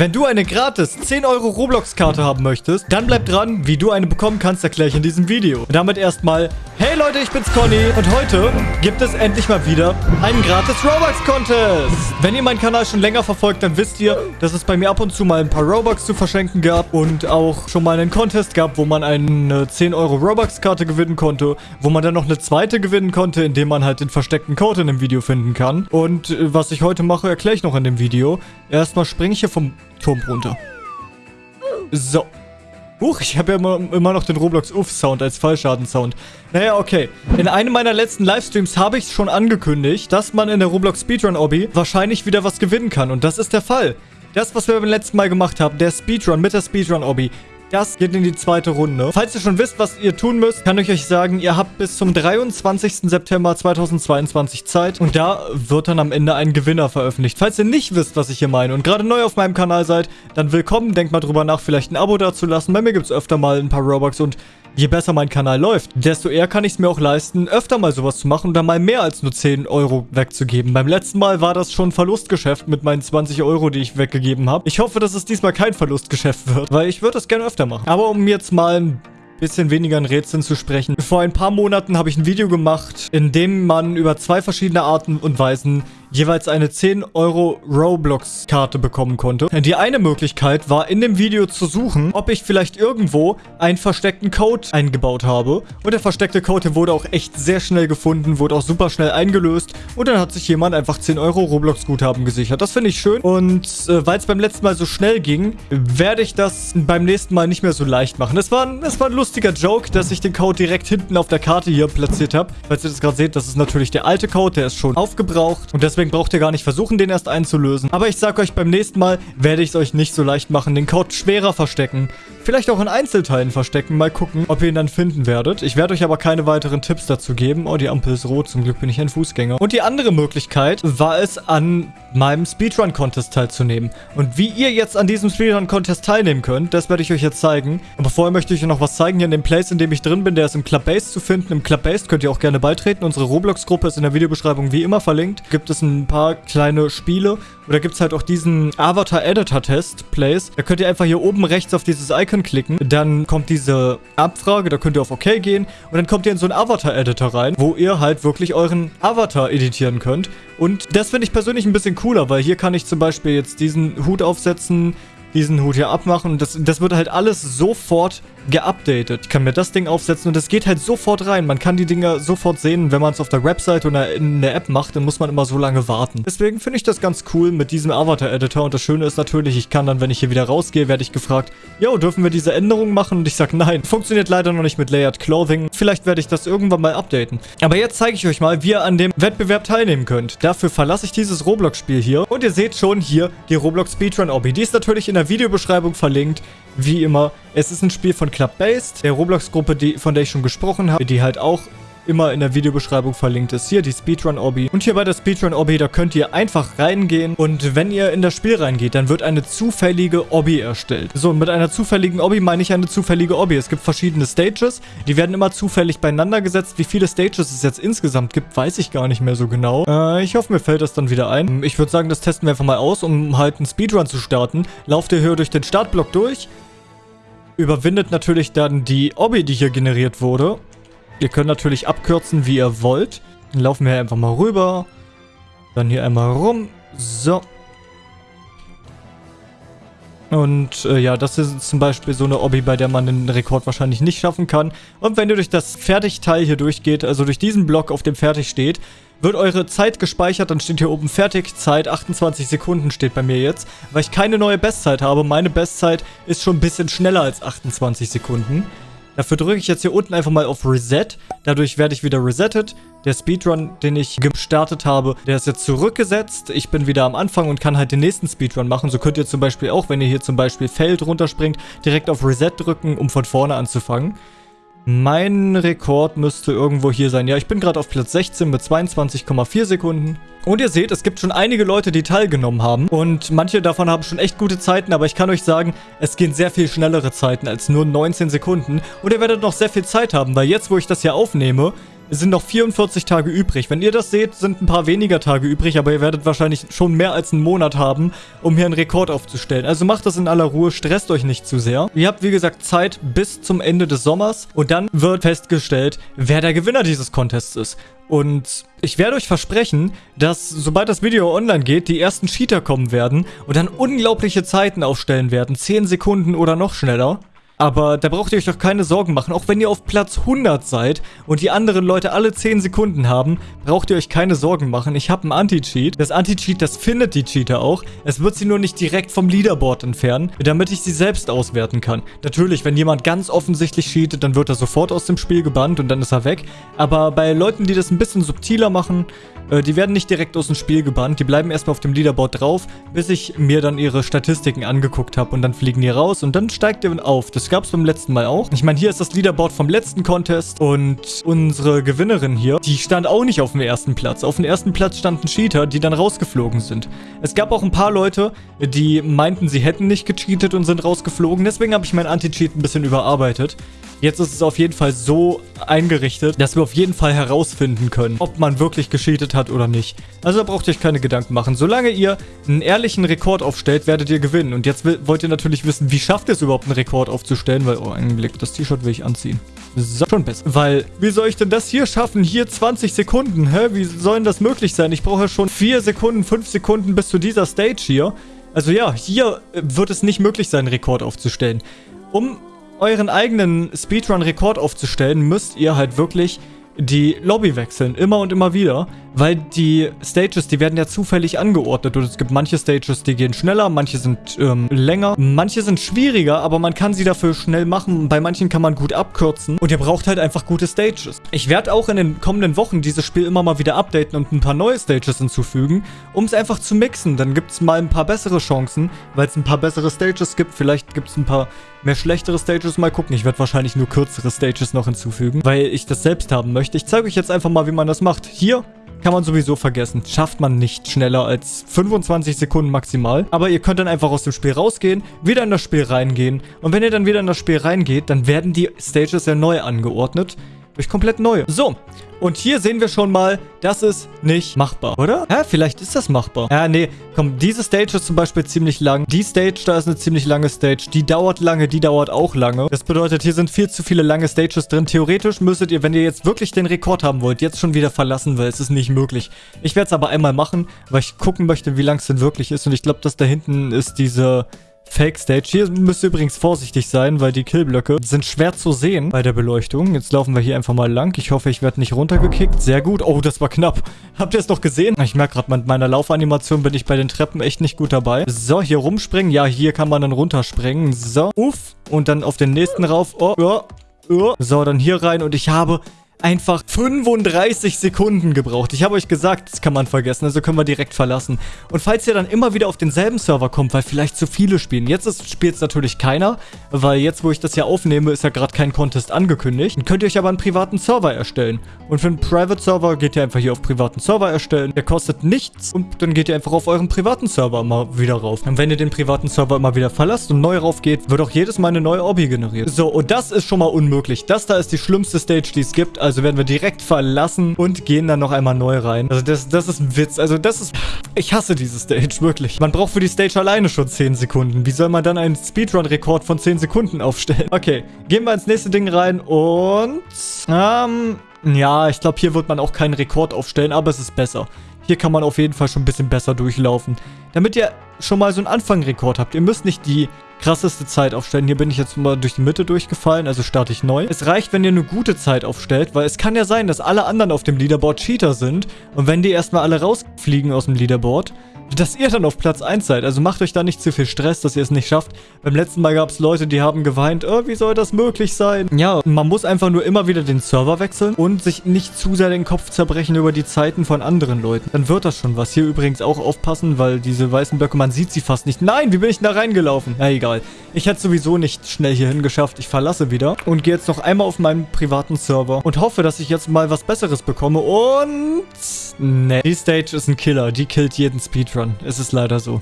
Wenn du eine gratis 10 Euro Roblox-Karte haben möchtest, dann bleib dran. Wie du eine bekommen kannst, erkläre ich in diesem Video. Und damit erstmal, hey Leute, ich bin's Conny und heute gibt es endlich mal wieder einen gratis Robux-Contest. Wenn ihr meinen Kanal schon länger verfolgt, dann wisst ihr, dass es bei mir ab und zu mal ein paar Robux zu verschenken gab und auch schon mal einen Contest gab, wo man eine 10 Euro Robux-Karte gewinnen konnte, wo man dann noch eine zweite gewinnen konnte, indem man halt den versteckten Code in dem Video finden kann. Und äh, was ich heute mache, erkläre ich noch in dem Video. Erstmal springe ich hier vom Turm runter. So. Huch, ich habe ja immer, immer noch den Roblox-Uff-Sound als Fallschaden-Sound. Naja, okay. In einem meiner letzten Livestreams habe ich schon angekündigt, dass man in der Roblox Speedrun-Obby wahrscheinlich wieder was gewinnen kann. Und das ist der Fall. Das, was wir beim letzten Mal gemacht haben, der Speedrun mit der Speedrun-Obby, das geht in die zweite Runde. Falls ihr schon wisst, was ihr tun müsst, kann ich euch sagen, ihr habt bis zum 23. September 2022 Zeit und da wird dann am Ende ein Gewinner veröffentlicht. Falls ihr nicht wisst, was ich hier meine und gerade neu auf meinem Kanal seid, dann willkommen. Denkt mal drüber nach, vielleicht ein Abo dazulassen. Bei mir gibt es öfter mal ein paar Robux und Je besser mein Kanal läuft, desto eher kann ich es mir auch leisten, öfter mal sowas zu machen und dann mal mehr als nur 10 Euro wegzugeben. Beim letzten Mal war das schon Verlustgeschäft mit meinen 20 Euro, die ich weggegeben habe. Ich hoffe, dass es diesmal kein Verlustgeschäft wird, weil ich würde das gerne öfter machen. Aber um jetzt mal ein bisschen weniger in Rätseln zu sprechen. Vor ein paar Monaten habe ich ein Video gemacht, in dem man über zwei verschiedene Arten und Weisen jeweils eine 10 Euro Roblox-Karte bekommen konnte. Die eine Möglichkeit war, in dem Video zu suchen, ob ich vielleicht irgendwo einen versteckten Code eingebaut habe. Und der versteckte Code wurde auch echt sehr schnell gefunden, wurde auch super schnell eingelöst. Und dann hat sich jemand einfach 10 Euro Roblox-Guthaben gesichert. Das finde ich schön. Und äh, weil es beim letzten Mal so schnell ging, werde ich das beim nächsten Mal nicht mehr so leicht machen. Es war, es war ein lustiger Joke, dass ich den Code direkt hinten auf der Karte hier platziert habe. Falls ihr das gerade seht, das ist natürlich der alte Code, der ist schon aufgebraucht. Und deswegen Deswegen braucht ihr gar nicht versuchen, den erst einzulösen. Aber ich sag euch, beim nächsten Mal werde ich es euch nicht so leicht machen. Den Code schwerer verstecken. Vielleicht auch in Einzelteilen verstecken. Mal gucken, ob ihr ihn dann finden werdet. Ich werde euch aber keine weiteren Tipps dazu geben. Oh, die Ampel ist rot. Zum Glück bin ich ein Fußgänger. Und die andere Möglichkeit war es, an meinem Speedrun-Contest teilzunehmen. Und wie ihr jetzt an diesem Speedrun-Contest teilnehmen könnt, das werde ich euch jetzt zeigen. Aber vorher möchte ich euch noch was zeigen. Hier in dem Place, in dem ich drin bin, der ist im Clubbase zu finden. Im Clubbase könnt ihr auch gerne beitreten. Unsere Roblox-Gruppe ist in der Videobeschreibung wie immer verlinkt. Gibt es ein paar kleine Spiele. Da gibt es halt auch diesen Avatar-Editor-Test, Place. Da könnt ihr einfach hier oben rechts auf dieses Icon klicken. Dann kommt diese Abfrage, da könnt ihr auf OK gehen. Und dann kommt ihr in so einen Avatar-Editor rein, wo ihr halt wirklich euren Avatar editieren könnt. Und das finde ich persönlich ein bisschen cooler, weil hier kann ich zum Beispiel jetzt diesen Hut aufsetzen, diesen Hut hier abmachen. Und das, das wird halt alles sofort geupdatet. Ich kann mir das Ding aufsetzen und es geht halt sofort rein. Man kann die Dinger sofort sehen, wenn man es auf der Website oder in der App macht, dann muss man immer so lange warten. Deswegen finde ich das ganz cool mit diesem Avatar-Editor und das Schöne ist natürlich, ich kann dann, wenn ich hier wieder rausgehe, werde ich gefragt, yo, dürfen wir diese Änderungen machen? Und ich sage, nein, funktioniert leider noch nicht mit Layered Clothing. Vielleicht werde ich das irgendwann mal updaten. Aber jetzt zeige ich euch mal, wie ihr an dem Wettbewerb teilnehmen könnt. Dafür verlasse ich dieses Roblox-Spiel hier und ihr seht schon hier die Roblox Speedrun Obby. Die ist natürlich in der Videobeschreibung verlinkt. Wie immer, es ist ein Spiel von Club-Based, der Roblox-Gruppe, von der ich schon gesprochen habe, die halt auch immer in der Videobeschreibung verlinkt ist. Hier die Speedrun-Obby. Und hier bei der Speedrun-Obby, da könnt ihr einfach reingehen. Und wenn ihr in das Spiel reingeht, dann wird eine zufällige Obby erstellt. So, mit einer zufälligen Obby meine ich eine zufällige Obby. Es gibt verschiedene Stages. Die werden immer zufällig beieinander gesetzt. Wie viele Stages es jetzt insgesamt gibt, weiß ich gar nicht mehr so genau. Äh, ich hoffe, mir fällt das dann wieder ein. Ich würde sagen, das testen wir einfach mal aus, um halt einen Speedrun zu starten. Lauft ihr hier durch den Startblock durch überwindet natürlich dann die Obby, die hier generiert wurde. Ihr könnt natürlich abkürzen, wie ihr wollt. Dann laufen wir einfach mal rüber. Dann hier einmal rum. So. Und äh, ja, das ist zum Beispiel so eine Obby, bei der man den Rekord wahrscheinlich nicht schaffen kann. Und wenn ihr durch das Fertigteil hier durchgeht, also durch diesen Block, auf dem fertig steht, wird eure Zeit gespeichert, dann steht hier oben Fertigzeit, 28 Sekunden steht bei mir jetzt, weil ich keine neue Bestzeit habe. Meine Bestzeit ist schon ein bisschen schneller als 28 Sekunden. Dafür drücke ich jetzt hier unten einfach mal auf Reset. Dadurch werde ich wieder resettet. Der Speedrun, den ich gestartet habe, der ist jetzt zurückgesetzt. Ich bin wieder am Anfang und kann halt den nächsten Speedrun machen. So könnt ihr zum Beispiel auch, wenn ihr hier zum Beispiel Feld runterspringt, direkt auf Reset drücken, um von vorne anzufangen. Mein Rekord müsste irgendwo hier sein. Ja, ich bin gerade auf Platz 16 mit 22,4 Sekunden. Und ihr seht, es gibt schon einige Leute, die teilgenommen haben. Und manche davon haben schon echt gute Zeiten, aber ich kann euch sagen, es gehen sehr viel schnellere Zeiten als nur 19 Sekunden. Und ihr werdet noch sehr viel Zeit haben, weil jetzt, wo ich das hier aufnehme, Es sind noch 44 Tage übrig. Wenn ihr das seht, sind ein paar weniger Tage übrig, aber ihr werdet wahrscheinlich schon mehr als einen Monat haben, um hier einen Rekord aufzustellen. Also macht das in aller Ruhe, stresst euch nicht zu sehr. Ihr habt, wie gesagt, Zeit bis zum Ende des Sommers und dann wird festgestellt, wer der Gewinner dieses Contests ist. Und ich werde euch versprechen, dass sobald das Video online geht, die ersten Cheater kommen werden und dann unglaubliche Zeiten aufstellen werden. 10 Sekunden oder noch schneller. Aber da braucht ihr euch doch keine Sorgen machen. Auch wenn ihr auf Platz 100 seid und die anderen Leute alle 10 Sekunden haben, braucht ihr euch keine Sorgen machen. Ich habe einen Anti-Cheat. Das Anti-Cheat, das findet die Cheater auch. Es wird sie nur nicht direkt vom Leaderboard entfernen, damit ich sie selbst auswerten kann. Natürlich, wenn jemand ganz offensichtlich cheatet, dann wird er sofort aus dem Spiel gebannt und dann ist er weg. Aber bei Leuten, die das ein bisschen subtiler machen, äh, die werden nicht direkt aus dem Spiel gebannt. Die bleiben erstmal auf dem Leaderboard drauf, bis ich mir dann ihre Statistiken angeguckt habe. Und dann fliegen die raus und dann steigt ihr auf. Das gab es beim letzten Mal auch. Ich meine, hier ist das Leaderboard vom letzten Contest und unsere Gewinnerin hier, die stand auch nicht auf dem ersten Platz. Auf dem ersten Platz standen Cheater, die dann rausgeflogen sind. Es gab auch ein paar Leute, die meinten, sie hätten nicht gecheatet und sind rausgeflogen. Deswegen habe ich mein Anti-Cheat ein bisschen überarbeitet. Jetzt ist es auf jeden Fall so eingerichtet, dass wir auf jeden Fall herausfinden können, ob man wirklich gecheatet hat oder nicht. Also da braucht ihr euch keine Gedanken machen. Solange ihr einen ehrlichen Rekord aufstellt, werdet ihr gewinnen. Und jetzt wollt ihr natürlich wissen, wie schafft ihr es überhaupt, einen Rekord aufzustellen? Weil, oh, einen Blick, das T-Shirt will ich anziehen. So, schon besser. Weil, wie soll ich denn das hier schaffen? Hier 20 Sekunden, hä? Wie soll denn das möglich sein? Ich brauche schon 4 Sekunden, 5 Sekunden bis zu dieser Stage hier. Also ja, hier wird es nicht möglich sein, Rekord aufzustellen. Um euren eigenen Speedrun-Rekord aufzustellen, müsst ihr halt wirklich die Lobby wechseln. Immer und immer wieder. Weil die Stages, die werden ja zufällig angeordnet. Und es gibt manche Stages, die gehen schneller, manche sind ähm, länger. Manche sind schwieriger, aber man kann sie dafür schnell machen. Bei manchen kann man gut abkürzen. Und ihr braucht halt einfach gute Stages. Ich werde auch in den kommenden Wochen dieses Spiel immer mal wieder updaten und ein paar neue Stages hinzufügen, um es einfach zu mixen. Dann gibt es mal ein paar bessere Chancen, weil es ein paar bessere Stages gibt. Vielleicht gibt es ein paar mehr schlechtere Stages. Mal gucken. Ich werde wahrscheinlich nur kürzere Stages noch hinzufügen, weil ich das selbst haben möchte. Ich zeige euch jetzt einfach mal, wie man das macht. Hier kann man sowieso vergessen. Schafft man nicht schneller als 25 Sekunden maximal. Aber ihr könnt dann einfach aus dem Spiel rausgehen, wieder in das Spiel reingehen. Und wenn ihr dann wieder in das Spiel reingeht, dann werden die Stages ja neu angeordnet. Durch komplett neue. So, und hier sehen wir schon mal, das ist nicht machbar, oder? Ja, vielleicht ist das machbar. Ja, nee, komm, diese Stage ist zum Beispiel ziemlich lang. Die Stage, da ist eine ziemlich lange Stage. Die dauert lange, die dauert auch lange. Das bedeutet, hier sind viel zu viele lange Stages drin. Theoretisch müsstet ihr, wenn ihr jetzt wirklich den Rekord haben wollt, jetzt schon wieder verlassen, weil es ist nicht möglich. Ich werde es aber einmal machen, weil ich gucken möchte, wie lang es denn wirklich ist. Und ich glaube, dass da hinten ist diese Fake Stage. Hier müsst ihr übrigens vorsichtig sein, weil die Killblöcke sind schwer zu sehen bei der Beleuchtung. Jetzt laufen wir hier einfach mal lang. Ich hoffe, ich werde nicht runtergekickt. Sehr gut. Oh, das war knapp. Habt ihr es noch gesehen? Ich merke gerade, mit meiner Laufanimation bin ich bei den Treppen echt nicht gut dabei. So, hier rumspringen. Ja, hier kann man dann runterspringen. So, uff. Und dann auf den nächsten rauf. Oh, oh. Oh. So, dann hier rein und ich habe einfach 35 Sekunden gebraucht. Ich habe euch gesagt, das kann man vergessen, also können wir direkt verlassen. Und falls ihr dann immer wieder auf denselben Server kommt, weil vielleicht zu viele spielen, jetzt spielt es natürlich keiner, weil jetzt, wo ich das ja aufnehme, ist ja gerade kein Contest angekündigt. Dann könnt ihr euch aber einen privaten Server erstellen. Und für einen Private Server geht ihr einfach hier auf privaten Server erstellen. Der kostet nichts und dann geht ihr einfach auf euren privaten Server mal wieder rauf. Und wenn ihr den privaten Server immer wieder verlasst und neu rauf geht, wird auch jedes Mal eine neue Obby generiert. So, und das ist schon mal unmöglich. Das da ist die schlimmste Stage, die es gibt. Also also werden wir direkt verlassen und gehen dann noch einmal neu rein. Also das, das ist ein Witz. Also das ist... Ich hasse diese Stage, wirklich. Man braucht für die Stage alleine schon 10 Sekunden. Wie soll man dann einen Speedrun-Rekord von 10 Sekunden aufstellen? Okay, gehen wir ins nächste Ding rein und... Ähm... Ja, ich glaube, hier wird man auch keinen Rekord aufstellen, aber es ist besser. Hier kann man auf jeden Fall schon ein bisschen besser durchlaufen. Damit ihr schon mal so einen Anfangrekord habt. Ihr müsst nicht die krasseste Zeit aufstellen. Hier bin ich jetzt mal durch die Mitte durchgefallen, also starte ich neu. Es reicht, wenn ihr eine gute Zeit aufstellt, weil es kann ja sein, dass alle anderen auf dem Leaderboard Cheater sind. Und wenn die erstmal alle rausfliegen aus dem Leaderboard, dass ihr dann auf Platz 1 seid. Also macht euch da nicht zu viel Stress, dass ihr es nicht schafft. Beim letzten Mal gab es Leute, die haben geweint, oh, wie soll das möglich sein? Ja, man muss einfach nur immer wieder den Server wechseln und sich nicht zu sehr den Kopf zerbrechen über die Zeiten von anderen Leuten. Dann wird das schon was. Hier übrigens auch aufpassen, weil diese weißen Blöcke, man sieht sie fast nicht. Nein, wie bin ich denn da reingelaufen? Na egal. Ich hätte sowieso nicht schnell hierhin geschafft. Ich verlasse wieder und gehe jetzt noch einmal auf meinen privaten Server und hoffe, dass ich jetzt mal was Besseres bekomme und... Ne, die Stage ist ein Killer. Die killt jeden Speedrun. Es ist leider so.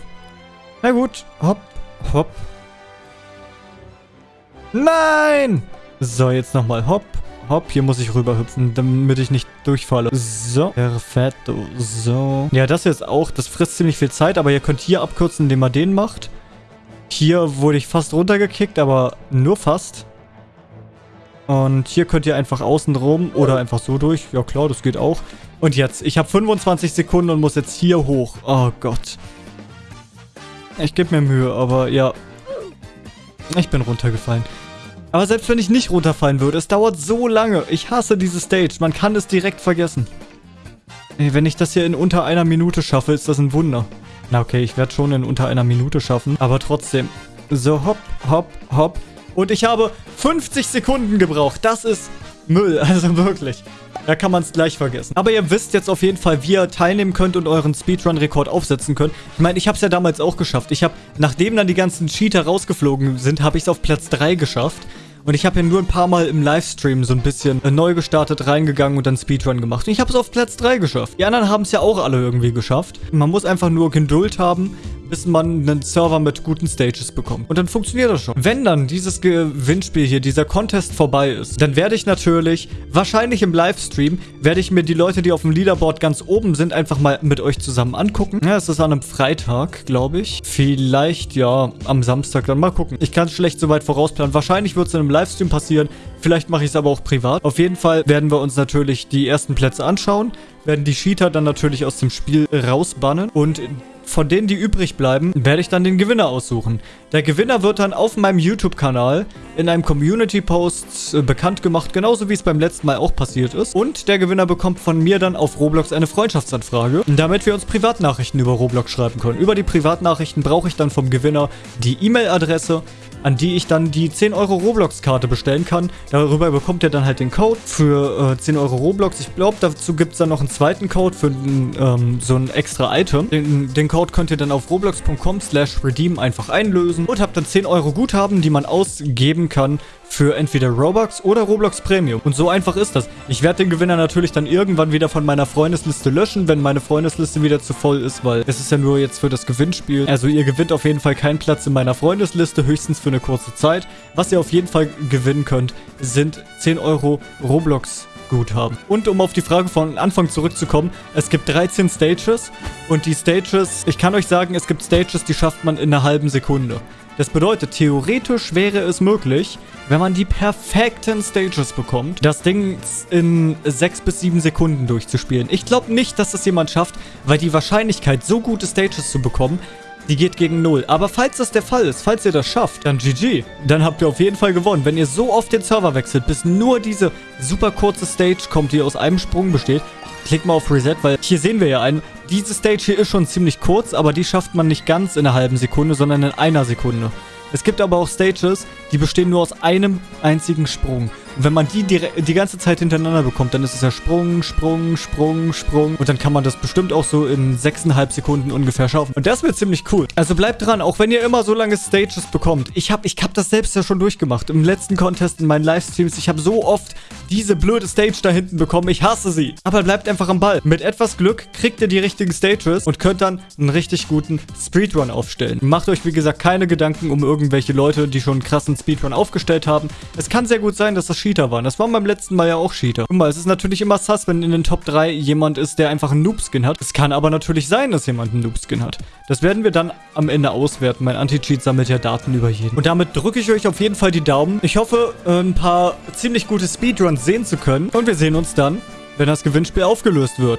Na gut. Hopp, hopp. Nein! So, jetzt nochmal hopp, Hopp, hier muss ich rüberhüpfen, damit ich nicht durchfalle. So, perfetto. So. Ja, das jetzt auch, das frisst ziemlich viel Zeit, aber ihr könnt hier abkürzen, indem man den macht. Hier wurde ich fast runtergekickt, aber nur fast. Und hier könnt ihr einfach außen rum oder einfach so durch. Ja klar, das geht auch. Und jetzt, ich habe 25 Sekunden und muss jetzt hier hoch. Oh Gott. Ich gebe mir Mühe, aber ja. Ich bin runtergefallen. Aber selbst wenn ich nicht runterfallen würde, es dauert so lange. Ich hasse diese Stage. Man kann es direkt vergessen. Ey, wenn ich das hier in unter einer Minute schaffe, ist das ein Wunder. Na okay, ich werde schon in unter einer Minute schaffen. Aber trotzdem. So, hopp, hopp, hopp. Und ich habe 50 Sekunden gebraucht. Das ist Müll, also wirklich. Da kann man es gleich vergessen. Aber ihr wisst jetzt auf jeden Fall, wie ihr teilnehmen könnt und euren Speedrun-Rekord aufsetzen könnt. Ich meine, ich habe es ja damals auch geschafft. Ich habe, nachdem dann die ganzen Cheater rausgeflogen sind, habe ich es auf Platz 3 geschafft. Und ich habe ja nur ein paar Mal im Livestream so ein bisschen äh, neu gestartet, reingegangen und dann Speedrun gemacht. Und ich habe es auf Platz 3 geschafft. Die anderen haben es ja auch alle irgendwie geschafft. Man muss einfach nur Geduld haben, bis man einen Server mit guten Stages bekommt. Und dann funktioniert das schon. Wenn dann dieses Gewinnspiel hier, dieser Contest vorbei ist, dann werde ich natürlich, wahrscheinlich im Livestream, werde ich mir die Leute, die auf dem Leaderboard ganz oben sind, einfach mal mit euch zusammen angucken. Ja, es ist an einem Freitag, glaube ich. Vielleicht, ja, am Samstag dann mal gucken. Ich kann es schlecht so weit vorausplanen. Wahrscheinlich wird es in einem Livestream passieren. Vielleicht mache ich es aber auch privat. Auf jeden Fall werden wir uns natürlich die ersten Plätze anschauen, werden die Cheater dann natürlich aus dem Spiel rausbannen und von denen, die übrig bleiben, werde ich dann den Gewinner aussuchen. Der Gewinner wird dann auf meinem YouTube-Kanal in einem Community-Post äh, bekannt gemacht, genauso wie es beim letzten Mal auch passiert ist. Und der Gewinner bekommt von mir dann auf Roblox eine Freundschaftsanfrage, damit wir uns Privatnachrichten über Roblox schreiben können. Über die Privatnachrichten brauche ich dann vom Gewinner die E-Mail-Adresse, an die ich dann die 10 Euro Roblox-Karte bestellen kann. Darüber bekommt ihr dann halt den Code für äh, 10 Euro Roblox. Ich glaube, dazu gibt es dann noch einen zweiten Code für ähm, so ein extra Item. Den, den, Code könnt ihr dann auf roblox.com slash redeem einfach einlösen und habt dann 10 Euro Guthaben, die man ausgeben kann für entweder Robux oder Roblox Premium. Und so einfach ist das. Ich werde den Gewinner natürlich dann irgendwann wieder von meiner Freundesliste löschen, wenn meine Freundesliste wieder zu voll ist, weil es ist ja nur jetzt für das Gewinnspiel. Also ihr gewinnt auf jeden Fall keinen Platz in meiner Freundesliste, höchstens für eine kurze Zeit. Was ihr auf jeden Fall gewinnen könnt, sind 10 Euro Roblox Guthaben. Und um auf die Frage von Anfang zurückzukommen, es gibt 13 Stages und die Stages, ich kann euch sagen, es gibt Stages, die schafft man in einer halben Sekunde. Das bedeutet, theoretisch wäre es möglich, wenn man die perfekten Stages bekommt, das Ding in 6 bis 7 Sekunden durchzuspielen. Ich glaube nicht, dass das jemand schafft, weil die Wahrscheinlichkeit, so gute Stages zu bekommen, die geht gegen 0. Aber falls das der Fall ist, falls ihr das schafft, dann GG. Dann habt ihr auf jeden Fall gewonnen. Wenn ihr so oft den Server wechselt, bis nur diese super kurze Stage kommt, die aus einem Sprung besteht, klickt mal auf Reset, weil hier sehen wir ja einen, diese Stage hier ist schon ziemlich kurz, aber die schafft man nicht ganz in einer halben Sekunde, sondern in einer Sekunde. Es gibt aber auch Stages, die bestehen nur aus einem einzigen Sprung. Wenn man die, die ganze Zeit hintereinander bekommt, dann ist es ja Sprung, Sprung, Sprung, Sprung. Und dann kann man das bestimmt auch so in 6,5 Sekunden ungefähr schaffen. Und das wird ziemlich cool. Also bleibt dran, auch wenn ihr immer so lange Stages bekommt. Ich habe ich hab das selbst ja schon durchgemacht. Im letzten Contest, in meinen Livestreams. Ich habe so oft diese blöde Stage da hinten bekommen. Ich hasse sie. Aber bleibt einfach am Ball. Mit etwas Glück kriegt ihr die richtigen Stages und könnt dann einen richtig guten Speedrun aufstellen. Macht euch, wie gesagt, keine Gedanken um irgendwelche Leute, die schon einen krassen Speedrun aufgestellt haben. Es kann sehr gut sein, dass das Cheater waren. Das waren beim letzten Mal ja auch Cheater. Guck mal, es ist natürlich immer sass, wenn in den Top 3 jemand ist, der einfach einen Noob-Skin hat. Es kann aber natürlich sein, dass jemand einen Noob-Skin hat. Das werden wir dann am Ende auswerten. Mein Anti-Cheat sammelt ja Daten über jeden. Und damit drücke ich euch auf jeden Fall die Daumen. Ich hoffe, äh, ein paar ziemlich gute Speedruns sehen zu können. Und wir sehen uns dann, wenn das Gewinnspiel aufgelöst wird.